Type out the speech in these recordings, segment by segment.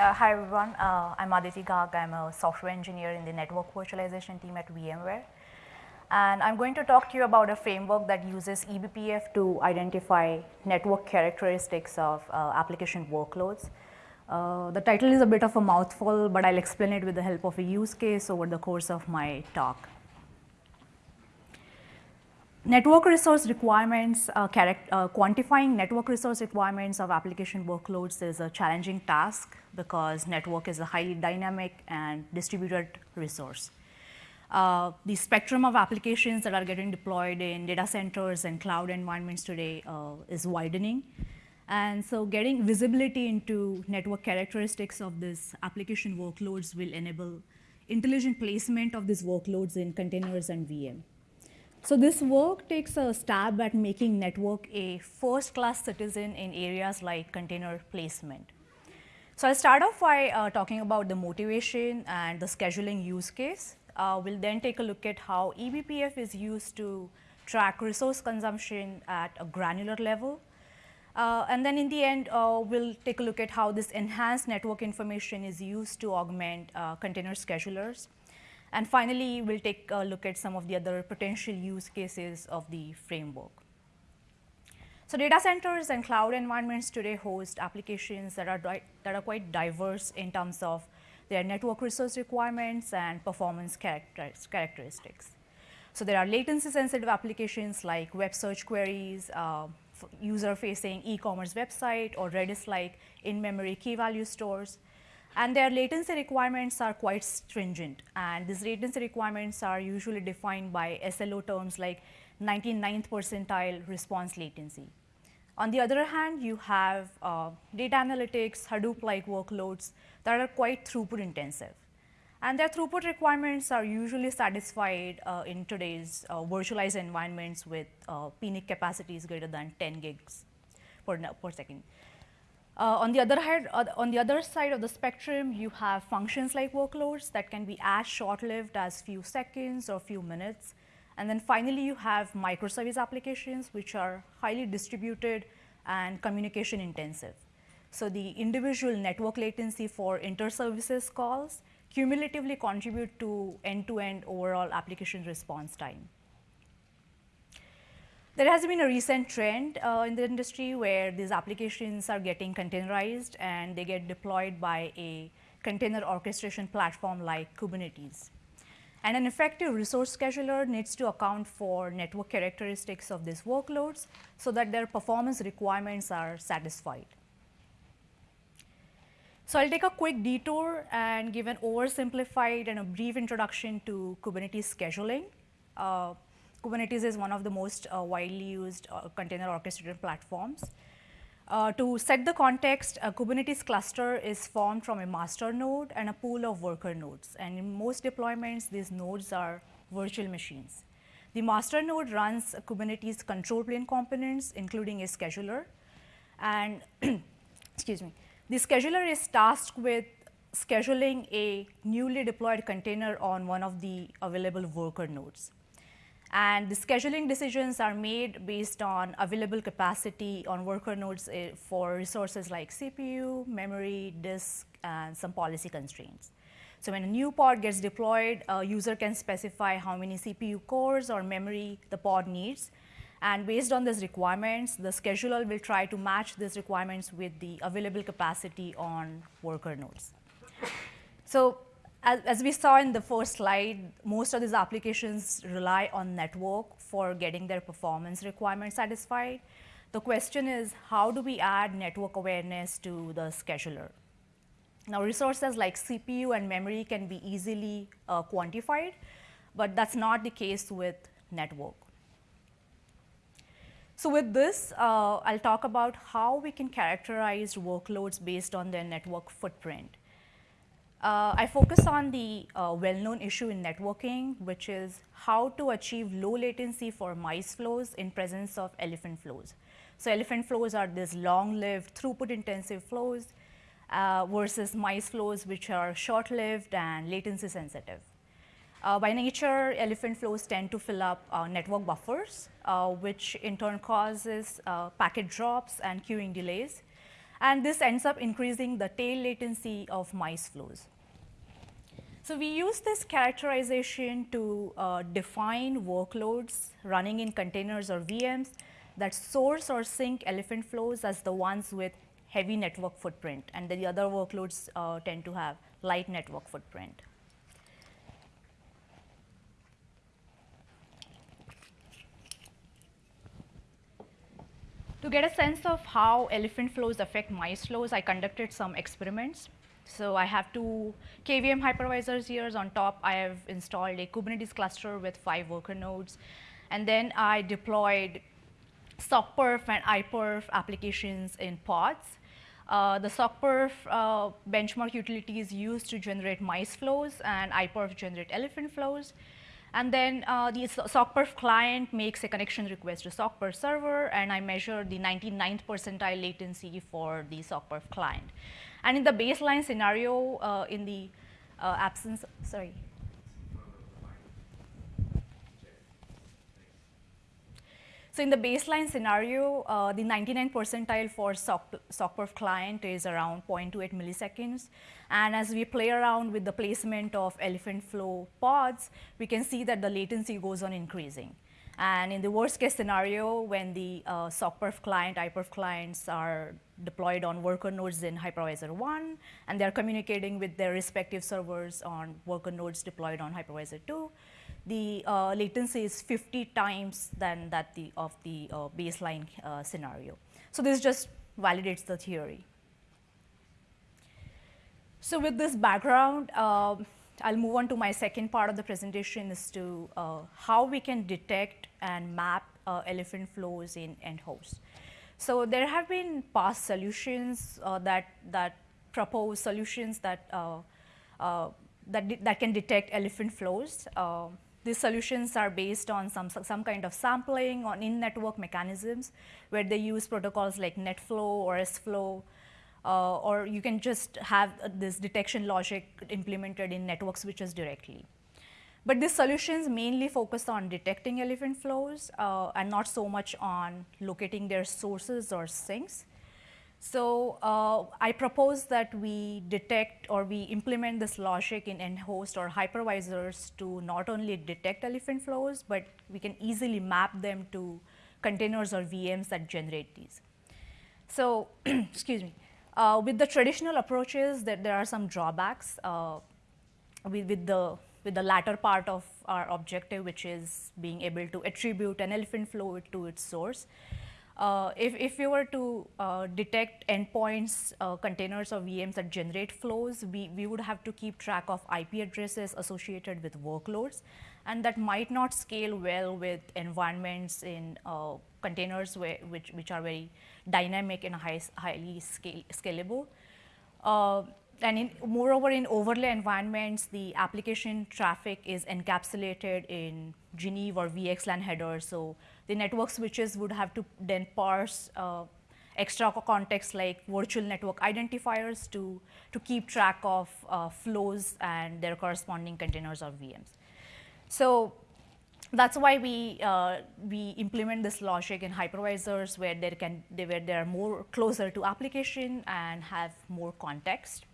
Uh, hi everyone, uh, I'm Aditi Garg. I'm a software engineer in the network virtualization team at VMware. And I'm going to talk to you about a framework that uses eBPF to identify network characteristics of uh, application workloads. Uh, the title is a bit of a mouthful, but I'll explain it with the help of a use case over the course of my talk. Network resource requirements, uh, uh, quantifying network resource requirements of application workloads is a challenging task because network is a highly dynamic and distributed resource. Uh, the spectrum of applications that are getting deployed in data centers and cloud environments today uh, is widening. And so getting visibility into network characteristics of these application workloads will enable intelligent placement of these workloads in containers and VM. So this work takes a stab at making network a first-class citizen in areas like container placement. So I'll start off by uh, talking about the motivation and the scheduling use case. Uh, we'll then take a look at how eBPF is used to track resource consumption at a granular level. Uh, and then in the end, uh, we'll take a look at how this enhanced network information is used to augment uh, container schedulers. And finally, we'll take a look at some of the other potential use cases of the framework. So data centers and cloud environments today host applications that are, that are quite diverse in terms of their network resource requirements and performance characteristics. So there are latency sensitive applications like web search queries, uh, user facing e-commerce website or Redis like in-memory key value stores and their latency requirements are quite stringent and these latency requirements are usually defined by SLO terms like 99th percentile response latency. On the other hand, you have uh, data analytics, Hadoop-like workloads that are quite throughput intensive. And their throughput requirements are usually satisfied uh, in today's uh, virtualized environments with uh, PNIC capacities greater than 10 gigs per, per second. Uh, on the other hand, uh, on the other side of the spectrum, you have functions like workloads that can be as short-lived as few seconds or few minutes. And then finally, you have microservice applications, which are highly distributed and communication intensive. So the individual network latency for inter-services calls cumulatively contribute to end-to-end -end overall application response time. There has been a recent trend uh, in the industry where these applications are getting containerized and they get deployed by a container orchestration platform like Kubernetes. And an effective resource scheduler needs to account for network characteristics of these workloads so that their performance requirements are satisfied. So I'll take a quick detour and give an oversimplified and a brief introduction to Kubernetes scheduling. Uh, Kubernetes is one of the most uh, widely used uh, container orchestrated platforms. Uh, to set the context, a Kubernetes cluster is formed from a master node and a pool of worker nodes. And in most deployments, these nodes are virtual machines. The master node runs Kubernetes control plane components, including a scheduler. And excuse me, the scheduler is tasked with scheduling a newly deployed container on one of the available worker nodes. And the scheduling decisions are made based on available capacity on worker nodes eh, for resources like CPU, memory, disk, and some policy constraints. So when a new pod gets deployed, a user can specify how many CPU cores or memory the pod needs. And based on these requirements, the scheduler will try to match these requirements with the available capacity on worker nodes. So as, as, we saw in the first slide, most of these applications rely on network for getting their performance requirements satisfied. The question is, how do we add network awareness to the scheduler? Now, resources like CPU and memory can be easily uh, quantified, but that's not the case with network. So with this, uh, I'll talk about how we can characterize workloads based on their network footprint. Uh, I focus on the uh, well-known issue in networking, which is how to achieve low latency for mice flows in presence of elephant flows. So elephant flows are these long-lived, throughput-intensive flows uh, versus mice flows, which are short-lived and latency sensitive. Uh, by nature, elephant flows tend to fill up uh, network buffers, uh, which in turn causes packet drops and queuing delays. And this ends up increasing the tail latency of mice flows. So we use this characterization to uh, define workloads running in containers or VMs that source or sink elephant flows as the ones with heavy network footprint and the other workloads uh, tend to have light network footprint. To get a sense of how elephant flows affect mice flows, I conducted some experiments. So I have two KVM hypervisors here. On top, I have installed a Kubernetes cluster with five worker nodes. And then I deployed sockperf and iPerf applications in pods. Uh, the sockperf uh, benchmark utility is used to generate mice flows and iPerf generate elephant flows. And then uh, the sockperf client makes a connection request to sockperf server, and I measure the 99th percentile latency for the sockperf client. And in the baseline scenario, uh, in the uh, absence, sorry. So in the baseline scenario, uh, the 99 percentile for SOC, sockperf client is around 0.28 milliseconds. And as we play around with the placement of elephant flow pods, we can see that the latency goes on increasing. And in the worst case scenario, when the uh, sockperf client, iPerf clients are deployed on worker nodes in hypervisor 1, and they're communicating with their respective servers on worker nodes deployed on hypervisor 2, the uh, latency is 50 times than that the, of the uh, baseline uh, scenario. So this just validates the theory. So with this background, uh, I'll move on to my second part of the presentation is to uh, how we can detect and map uh, elephant flows in end hosts. So there have been past solutions uh, that, that propose solutions that, uh, uh, that, that can detect elephant flows. These solutions are based on some, some kind of sampling on in-network mechanisms where they use protocols like NetFlow or SFlow uh, or you can just have this detection logic implemented in network switches directly. But these solutions mainly focus on detecting elephant flows uh, and not so much on locating their sources or sinks. So uh, I propose that we detect or we implement this logic in end host or hypervisors to not only detect elephant flows, but we can easily map them to containers or VMs that generate these. So excuse me. Uh, with the traditional approaches, that there are some drawbacks uh, with, with, the, with the latter part of our objective, which is being able to attribute an elephant flow to its source. Uh, if, if we were to uh, detect endpoints, uh, containers or VMs that generate flows, we, we would have to keep track of IP addresses associated with workloads, and that might not scale well with environments in uh, containers where, which, which are very dynamic and high, highly scale, scalable. And in, moreover, in overlay environments, the application traffic is encapsulated in Geneve or VXLAN headers. So the network switches would have to then parse uh, extra context like virtual network identifiers to, to keep track of uh, flows and their corresponding containers or VMs. So that's why we, uh, we implement this logic in hypervisors where, there can, where they are more closer to application and have more context.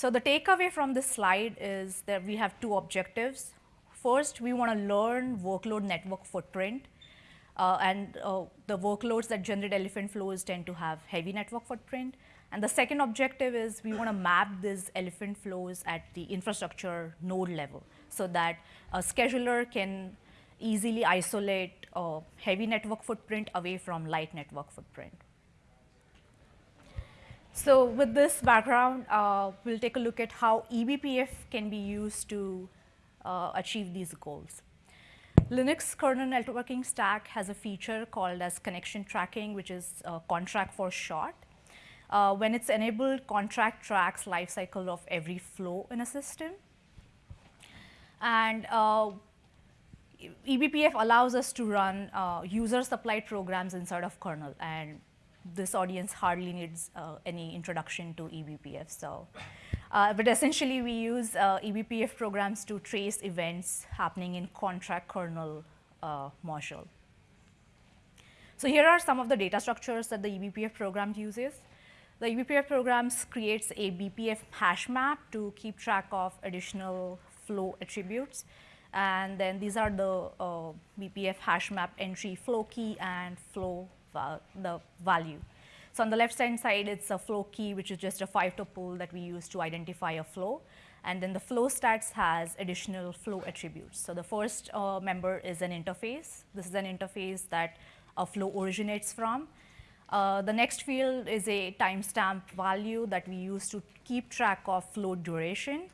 So the takeaway from this slide is that we have two objectives. First, we want to learn workload network footprint. Uh, and uh, the workloads that generate elephant flows tend to have heavy network footprint. And the second objective is we want to map these elephant flows at the infrastructure node level so that a scheduler can easily isolate a heavy network footprint away from light network footprint. So with this background, uh, we'll take a look at how eBPF can be used to uh, achieve these goals. Linux kernel networking stack has a feature called as connection tracking, which is uh, conntrack for short. Uh, when it's enabled, conntrack tracks lifecycle of every flow in a system. And uh, eBPF allows us to run uh, user supplied programs inside of kernel and this audience hardly needs uh, any introduction to eBPF. So, uh, but essentially we use uh, eBPF programs to trace events happening in conntrack kernel uh, module. So here are some of the data structures that the eBPF program uses. The eBPF programs creates a BPF hash map to keep track of additional flow attributes. And then these are the uh, BPF hash map entry flow key and flow the value. So on the left hand side, it's a flow key, which is just a five tuple that we use to identify a flow. And then the flow stats has additional flow attributes. So the first uh, member is an interface. This is an interface that a flow originates from. Uh, the next field is a timestamp value that we use to keep track of flow duration.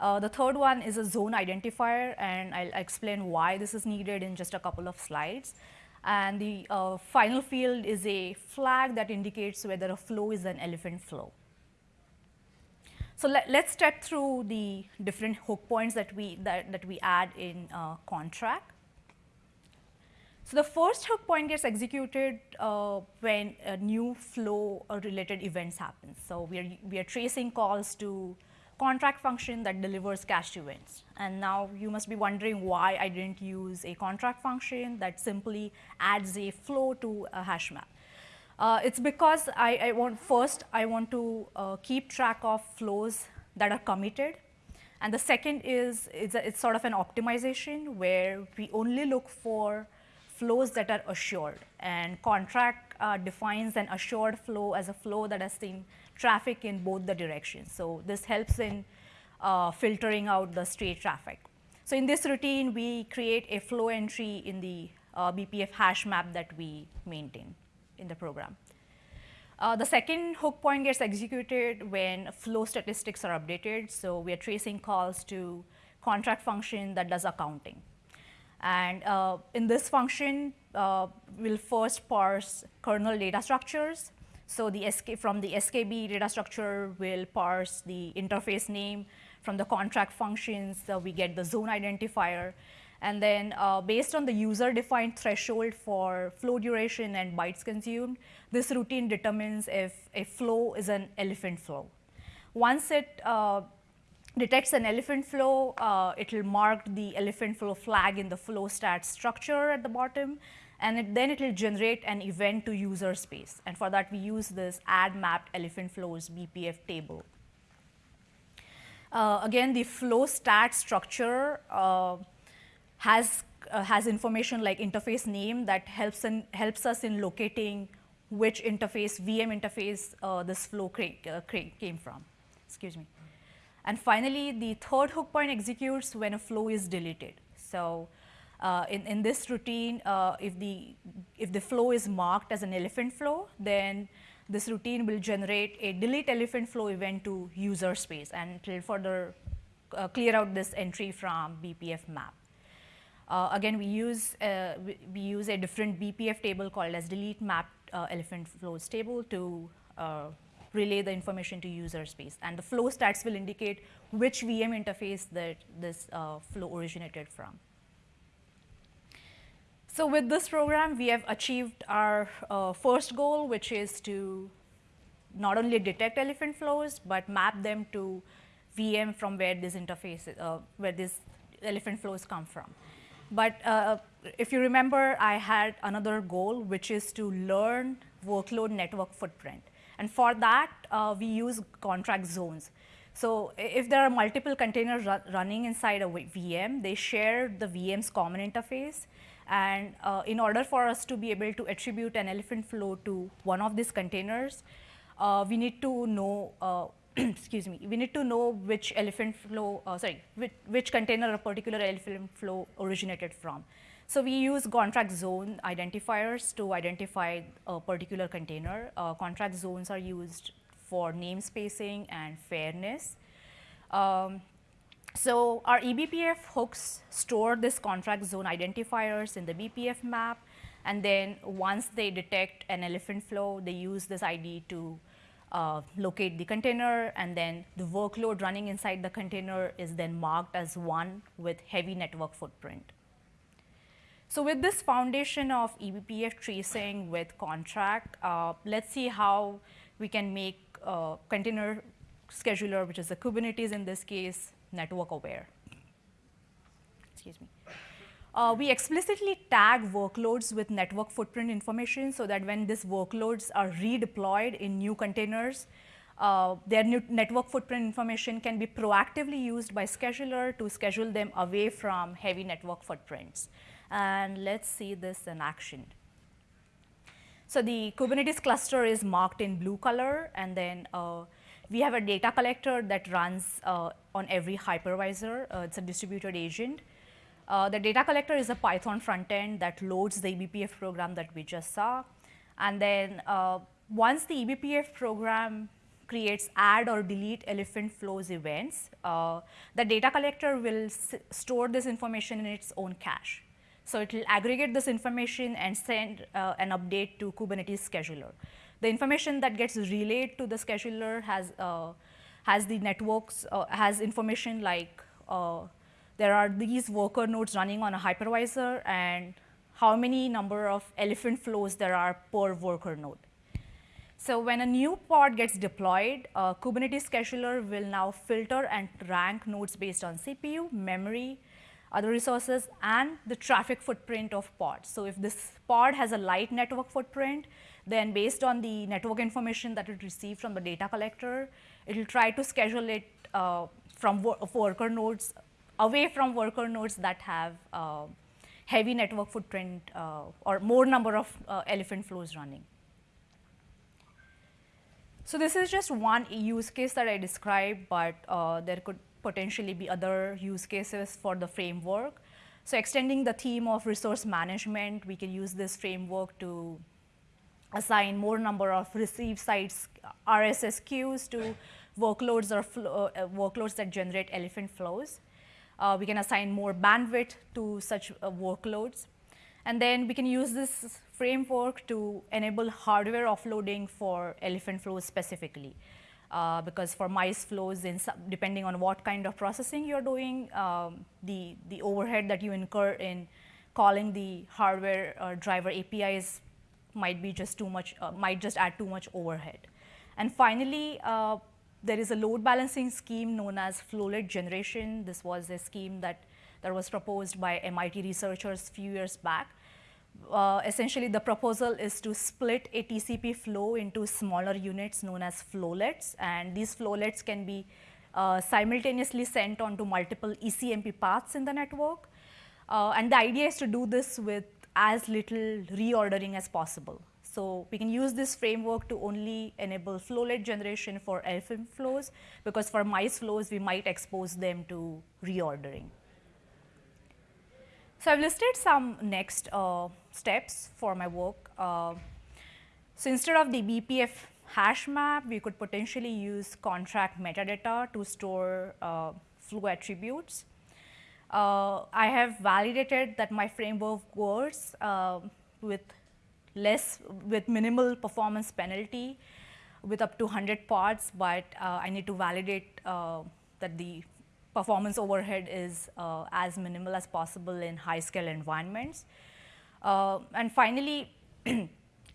Uh, the third one is a zone identifier, and I'll explain why this is needed in just a couple of slides. And the uh, final field is a flag that indicates whether a flow is an elephant flow. So let, us step through the different hook points that we, that, that we add in uh, Conntrack. So the first hook point gets executed uh, when a new flow or related events happens. So we are, we are tracing calls to conntrack function that delivers cached events. And now you must be wondering why I didn't use a conntrack function that simply adds a flow to a hash map. Uh, it's because I, I, want first I want to uh, keep track of flows that are committed. And the second is it's, a, it's sort of an optimization where we only look for flows that are assured. And conntrack uh, defines an assured flow as a flow that has seen traffic in both the directions. So this helps in uh, filtering out the stray traffic. So in this routine, we create a flow entry in the uh, BPF hash map that we maintain in the program. Uh, the second hook point gets executed when flow statistics are updated. So we are tracing calls to conntrack function that does accounting. And uh, in this function, uh, we'll first parse kernel data structures. So the SK, from the SKB data structure, we'll parse the interface name. From the conntrack functions, uh, we get the zone identifier. And then uh, based on the user defined threshold for flow duration and bytes consumed, this routine determines if a flow is an elephant flow. Once it uh, detects an elephant flow, uh, it will mark the elephant flow flag in the flow stat structure at the bottom, and it, then it will generate an event to user space. And for that, we use this add mapped elephant flows BPF table. Uh, again, the flow stat structure uh, has, uh, has information like interface name that helps, in, helps us in locating which interface, VM interface uh, this flow uh, came from. Excuse me. And finally, the third hook point executes when a flow is deleted. So uh, in, in this routine, uh, if, the, if the flow is marked as an elephant flow, then this routine will generate a delete elephant flow event to user space and it will further uh, clear out this entry from BPF map. Uh, again, we use, uh, we, we, use a different BPF table called as delete map elephant flows table to relay the information to user space. And the flow stats will indicate which VM interface that this flow originated from. So with this program, we have achieved our uh, first goal, which is to not only detect elephant flows, but map them to VM from where this interface, uh, where these elephant flows come from. But uh, if you remember, I had another goal, which is to learn workload network footprint. And for that, uh, we use conntrack zones. So if there are multiple containers ru running inside a VM, they share the VM's common interface. And uh, in order for us to be able to attribute an elephant flow to one of these containers, uh, we need to know uh, excuse me, we need to know which elephant flow, uh, sorry, which, which container a particular elephant flow originated from. So we use conntrack zone identifiers to identify a particular container. Uh, conntrack zones are used for namespacing and fairness. Um, so our eBPF hooks store this conntrack zone identifiers in the BPF map, and then once they detect an elephant flow, they use this ID to uh, locate the container and then the workload running inside the container is then marked as one with heavy network footprint. So with this foundation of eBPF tracing with conntrack, uh, let's see how we can make uh, container scheduler, which is the Kubernetes in this case, network aware. Excuse me. Uh, we explicitly tag workloads with network footprint information so that when these workloads are redeployed in new containers, uh, their network footprint information can be proactively used by scheduler to schedule them away from heavy network footprints. And let's see this in action. So the Kubernetes cluster is marked in blue color, and then uh, we have a data collector that runs uh, on every hypervisor. Uh, it's a distributed agent. Uh, the data collector is a Python front end that loads the eBPF program that we just saw. And then uh, once the eBPF program creates add or delete elephant flows events, uh, the data collector will store this information in its own cache. So it will aggregate this information and send uh, an update to Kubernetes scheduler. The information that gets relayed to the scheduler has, uh, has the networks, uh, has information like uh, there are these worker nodes running on a hypervisor and how many number of elephant flows there are per worker node. So when a new pod gets deployed, Kubernetes scheduler will now filter and rank nodes based on CPU, memory, other resources, and the traffic footprint of pods. So if this pod has a light network footprint, then based on the network information that it received from the data collector, it will try to schedule it uh, from worker nodes, away from worker nodes that have uh, heavy network footprint uh, or more number of uh, elephant flows running. So this is just one use case that I described, but uh, there could potentially be other use cases for the framework. So extending the theme of resource management, we can use this framework to assign more number of receive side RSS queues to workloads or uh, workloads that generate elephant flows. Uh, we can assign more bandwidth to such uh, workloads. And then we can use this framework to enable hardware offloading for elephant flows specifically. Uh, because for mice flows, in depending on what kind of processing you're doing, um, the, the overhead that you incur in calling the hardware uh, driver APIs might be just too much, uh, might just add too much overhead. And finally, uh, there is a load balancing scheme known as flowlet generation. This was a scheme that, that was proposed by MIT researchers few years back uh, essentially the proposal is to split a TCP flow into smaller units known as flowlets and these flowlets can be uh, simultaneously sent onto multiple ECMP paths in the network. Uh, and the idea is to do this with as little reordering as possible. So we can use this framework to only enable flowlet generation for elephant flows because for mice flows we might expose them to reordering. So I've listed some next uh, steps for my work. Uh, so instead of the BPF hash map, we could potentially use conntrack metadata to store uh, flow attributes. Uh, I have validated that my framework works uh, with less, with minimal performance penalty with up to 100 pods, but uh, I need to validate that the performance overhead is uh, as minimal as possible in high scale environments. Uh, and finally,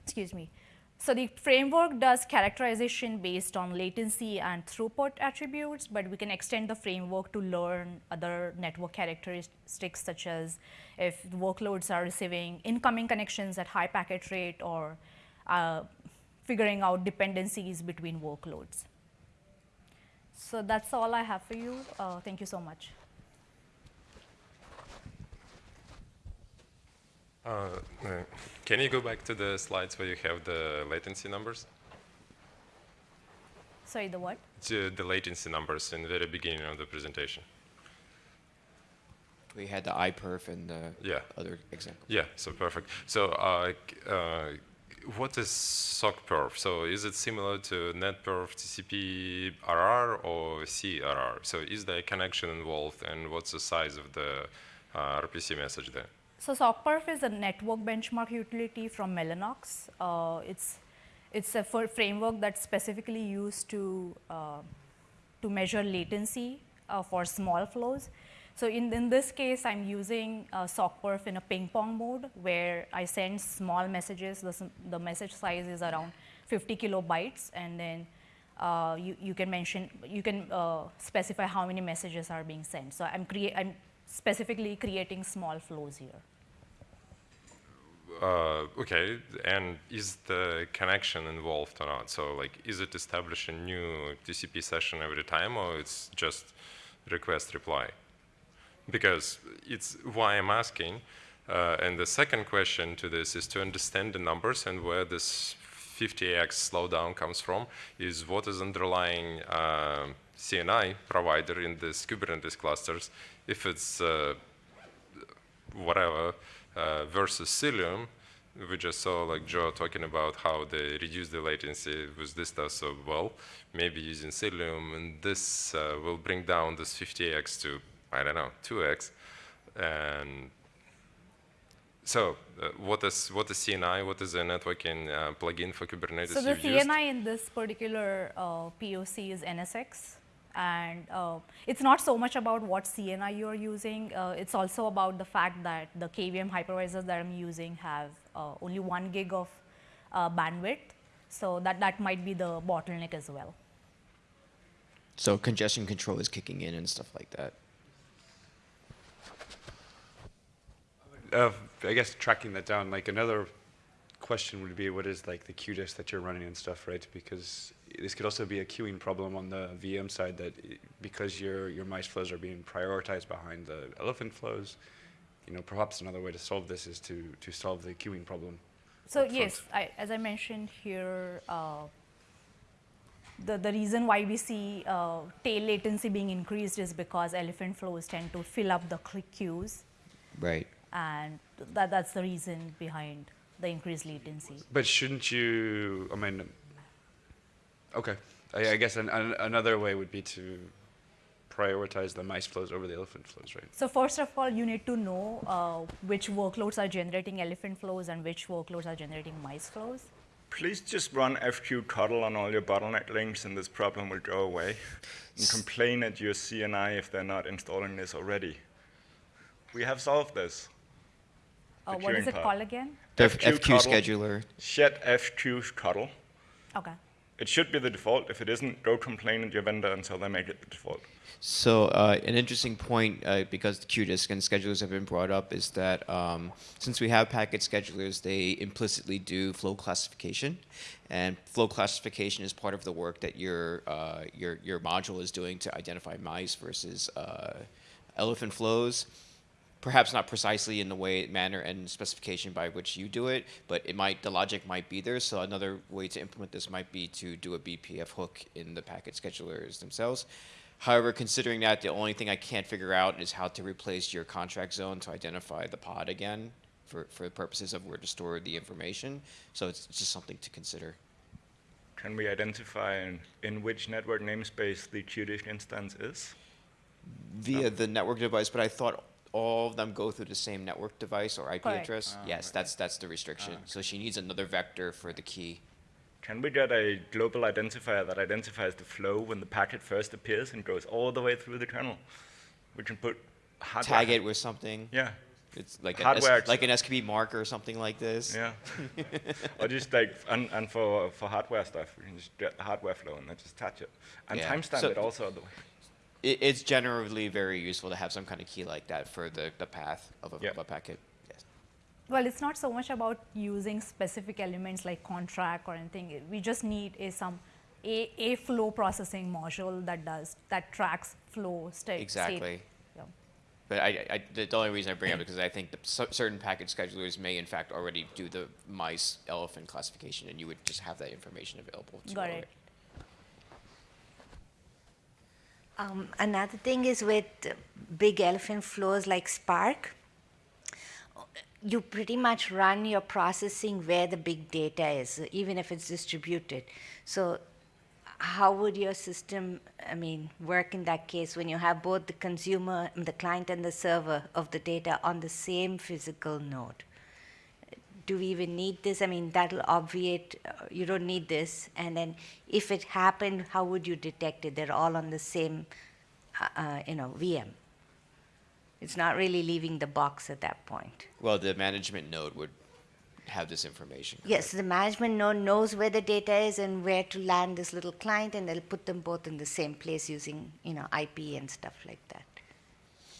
excuse me, so the framework does characterization based on latency and throughput attributes, but we can extend the framework to learn other network characteristics such as if workloads are receiving incoming connections at high packet rate or uh, figuring out dependencies between workloads. So that's all I have for you. Uh, thank you so much. Uh, uh, can you go back to the slides where you have the latency numbers? Sorry, the what? To the latency numbers in the very beginning of the presentation. We had the iPerf and the yeah. other example. Yeah, so perfect. So uh, uh what is sockperf? So is it similar to NetPerf TCP RR or CRR? So is there a connection involved and what's the size of the uh, RPC message there? So sockperf is a network benchmark utility from Mellanox. Uh, it's, it's a framework that's specifically used to, uh, to measure latency uh, for small flows. So in, in this case, I'm using uh, sockperf in a ping pong mode where I send small messages. The, the message size is around 50 kilobytes, and then uh, you, you can mention, you can uh, specify how many messages are being sent. So I'm, create, I'm specifically creating small flows here. Uh, okay, and is the connection involved or not? So like, is it establish a new TCP session every time or it's just request reply? Because it's why I'm asking. Uh, and the second question to this is to understand the numbers and where this 50x slowdown comes from is what is underlying uh, CNI provider in this Kubernetes clusters. If it's uh, whatever, versus Cilium, we just saw like Joe talking about how they reduce the latency with this stuff so well. Maybe using Cilium, and this uh, will bring down this 50x to, I don't know, 2x. And so uh, what is what is CNI? What is a networking uh, plugin for Kubernetes So the you've used? CNI in this particular uh, POC is NSX. And uh, it's not so much about what CNI you're using. Uh, it's also about the fact that the KVM hypervisors that I'm using have uh, only one gig of uh, bandwidth. So that, that might be the bottleneck as well. So congestion control is kicking in and stuff like that. Uh, I guess tracking that down, like another question would be what is like the qdisc that you're running and stuff, right? Because this could also be a queuing problem on the VM side that because your your mice flows are being prioritized behind the elephant flows, you know, perhaps another way to solve this is to to solve the queuing problem. So yes, I, as I mentioned here, uh, the, the reason why we see uh, tail latency being increased is because elephant flows tend to fill up the cl- queues, Right. and that, that's the reason behind the increased latency. But shouldn't you? I mean, okay. I, I guess an, an, another way would be to prioritize the mice flows over the elephant flows, right? So first of all, you need to know uh, which workloads are generating elephant flows and which workloads are generating mice flows. Please just run FQ CoDel on all your bottleneck links and this problem will go away. And complain at your CNI if they're not installing this already. We have solved this. Uh, The what is it part. called again? The FQ, FQ scheduler. Set FQ CoDel. Okay. It should be the default. If it isn't, go complain at your vendor until they make it the default. So uh, an interesting point, uh, because the and schedulers have been brought up, is that um, since we have packet schedulers, they implicitly do flow classification, and flow classification is part of the work that your uh, your your module is doing to identify mice versus uh, elephant flows. Perhaps not precisely in the way, manner, and specification by which you do it, but it might the logic might be there. So another way to implement this might be to do a BPF hook in the packet schedulers themselves. However, considering that, the only thing I can't figure out is how to replace your conntrack zone to identify the pod again for, for the purposes of where to store the information. So it's just something to consider. Can we identify in, in which network namespace the qdisc instance is? Via the network device, but I thought all of them go through the same network device or IP Correct. address. Ah, yes, right. that's that's the restriction. So she needs another vector for the key. Can we get a global identifier that identifies the flow when the packet first appears and goes all the way through the kernel? We can put hardware. Tag it with something. Yeah, It's like an Hardware S, like an SKB marker or something like this. yeah. or just like, and, and for, for hardware stuff, we can just get the hardware flow and then just attach it. And Yeah. timestamp So- it also. The way. It, it's generally very useful to have some kind of key like that for the, the path of a, Yeah. of a packet. Yes. Well, it's not so much about using specific elements like conntrack or anything. We just need a some a, a flow processing module that does that tracks flow state. Exactly. State. Yeah. But I, I, the the only reason I bring it up is because I think that cer- certain packet schedulers may in fact already do the mice elephant classification, and you would just have that information available. To Got all it. Um, another thing is with big elephant flows like Spark, you pretty much run your processing where the big data is, even if it's distributed. So, how would your system, I mean, work in that case when you have both the consumer, and the client, and the server of the data on the same physical node? Do we even need this? I mean, that'll obviate, uh, you don't need this. And then if it happened, how would you detect it? They're all on the same, uh, uh, you know, VM. It's not really leaving the box at that point. Well, the management node would have this information. Yes, the management node knows where the data is and where to land this little client, and they'll put them both in the same place using, you know, IP and stuff like that.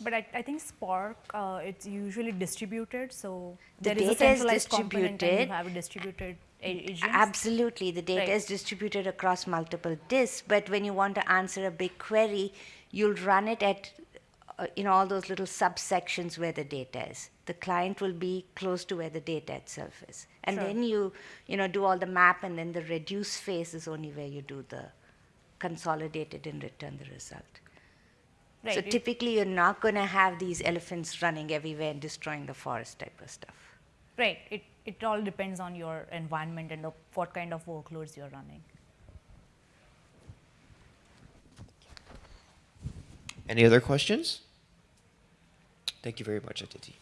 But I, I think Spark, uh, it's usually distributed, so The there is a data is centralized component and distributed. you have a distributed agents. Absolutely, the data Right. is distributed across multiple disks, but when you want to answer a big query, you'll run it at uh, in all those little subsections where the data is. The client will be close to where the data itself is. And Sure. then you, you know, do all the map and then the reduce phase is only where you do the consolidated and return the result. Right, So typically you're not going to have these elephants running everywhere and destroying the forest type of stuff. Right. It, it all depends on your environment and the, what kind of workloads you're running. Any other questions? Thank you very much, Aditi.